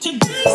to do.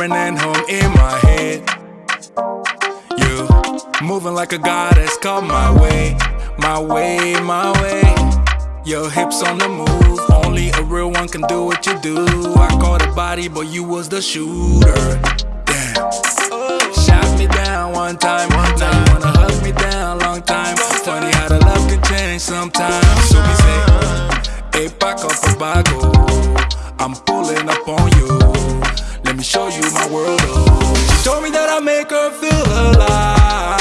Permanent home in my head. You moving like a goddess, come my way, my way, my way. Your hips on the move, only a real one can do what you do. I caught a body, but you was the shooter. Damn. Shot me down one time, one time. Wanna hug me down, long time. Funny how the love can change sometimes. So we say, hey, back up, back oh. I'm pulling up on you. World. Oh. She told me that I make her feel alive.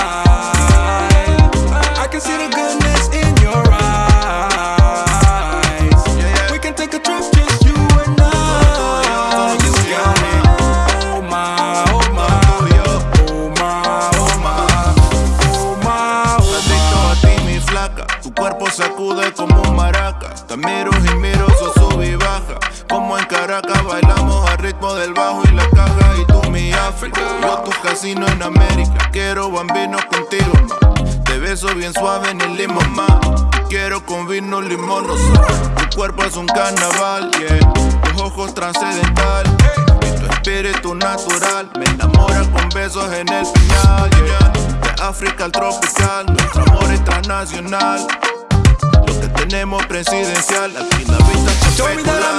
I can see the goodness in your eyes. We can take a trip, just you and I. You got me. Oh my, oh my, oh my, oh my, oh my, oh my. a ti, mi flaca. Tu cuerpo sacude como maraca. Te miro y miro, so sube y baja. Como en Caracas bailamos al ritmo del bajo mi África. Yo tu casino en América, quiero bambino contigo más. Te beso bien suave en el limón más. Quiero con vino limón no Tu cuerpo es un carnaval, yeah. Tus ojos trascendental. Y tu espíritu natural me enamora con besos en el final, yeah. De África al tropical, nuestro amor es transnacional que tenemos presidencial. Aquí la vista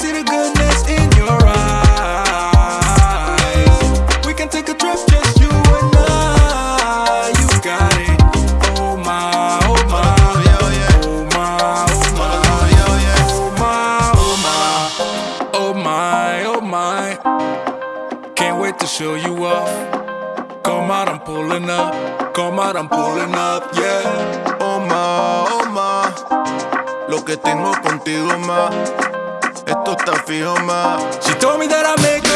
see the goodness in your eyes. We can take a trip, just you and I. You got it. Oh my, oh my, oh yeah, oh my, oh my, oh yeah, oh my, oh my, oh my, oh my. Can't wait to show you off. Come out, I'm pulling up. Come out, I'm pulling up, yeah. Oh, my, oh, my. Lo que tengo contigo, ma. Esto está fijo más. She told me that I make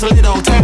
just a little time.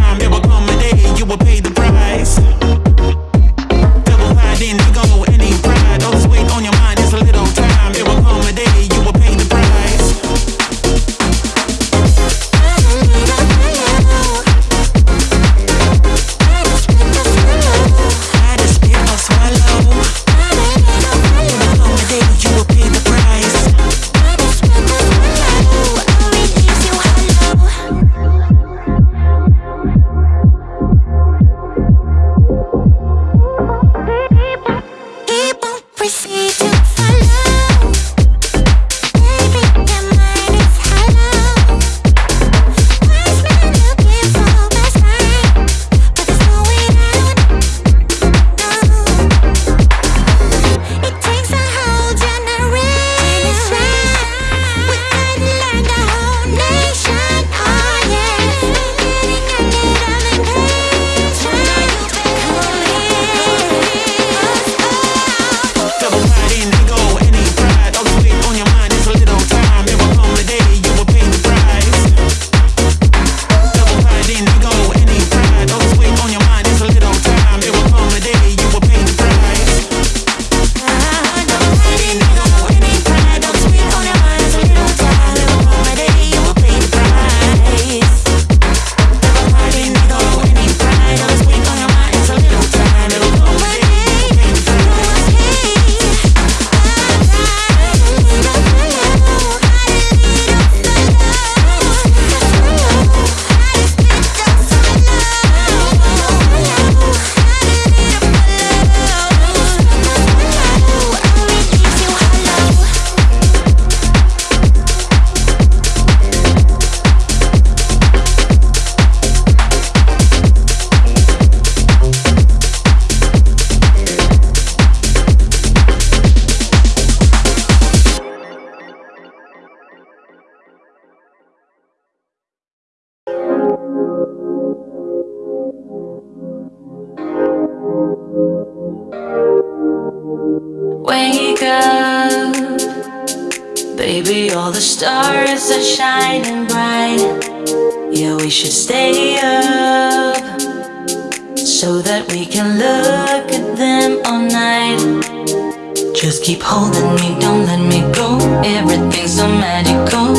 keep holding me, don't let me go. Everything's so magical.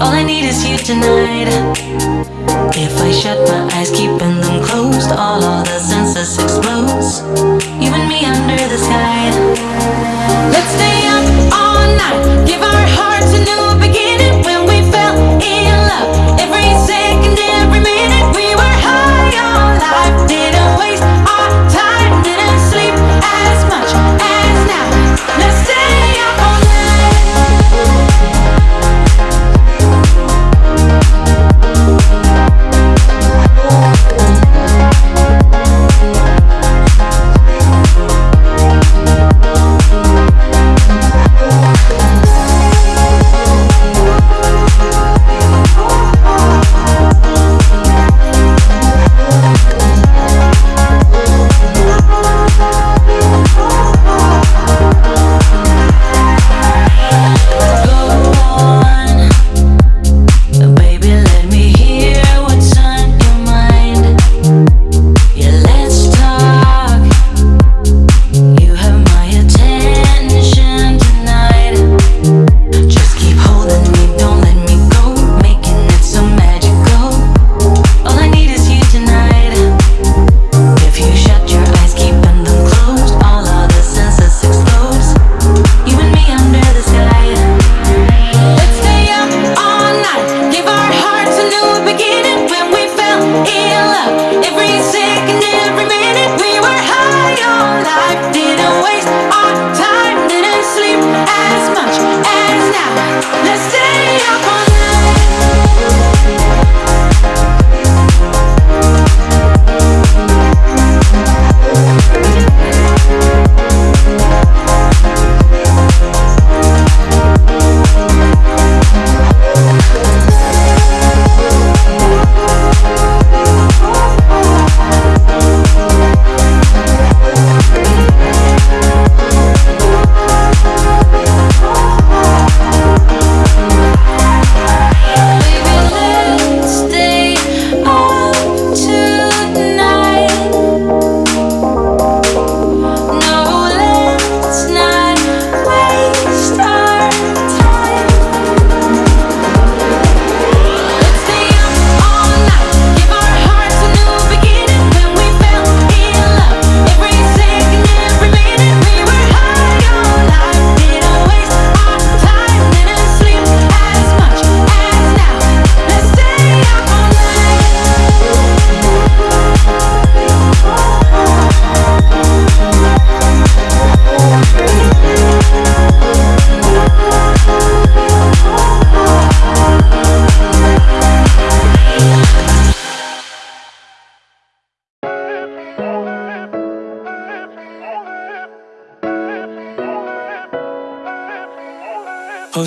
All I need is you tonight. If I shut my eyes, keeping them closed All other senses explodes You and me under the sky. Let's stay up all night Give our hearts a new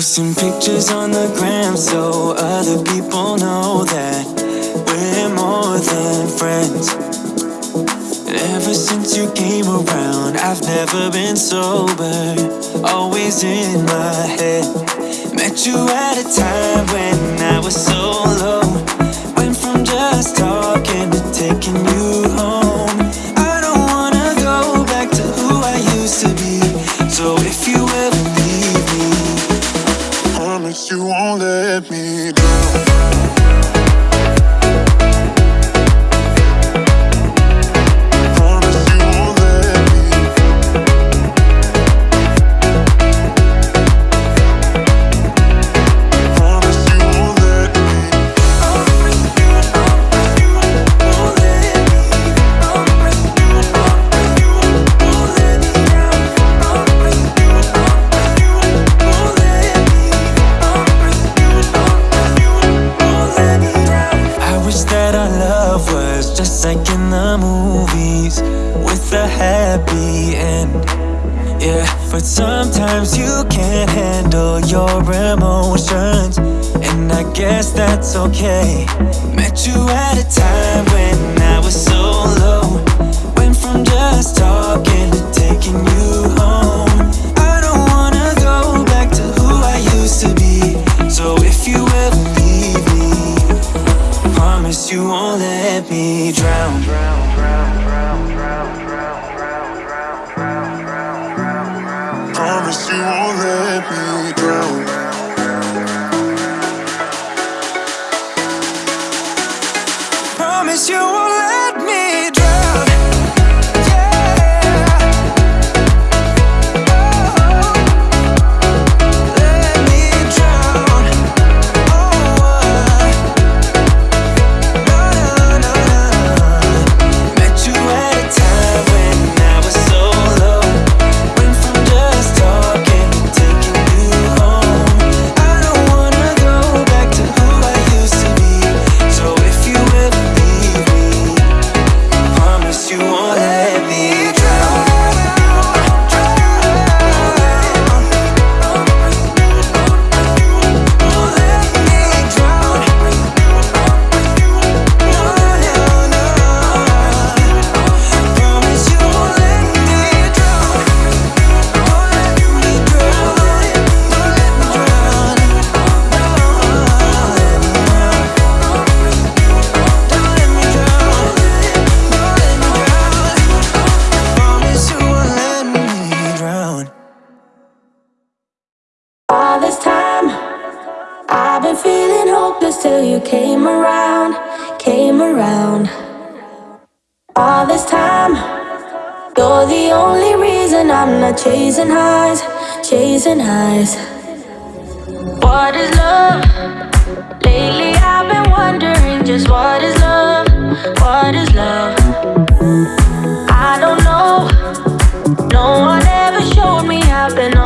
Posting pictures on the gram so other people know that we're more than friends. Ever since you came around, I've never been sober, always in my head. Met you at a time when I was so low. Handle your emotions, and I guess that's okay. Met you at a time chasing highs, chasing highs. What is love? Lately I've been wondering just what is love? What is love? I don't know. No one ever showed me. I've been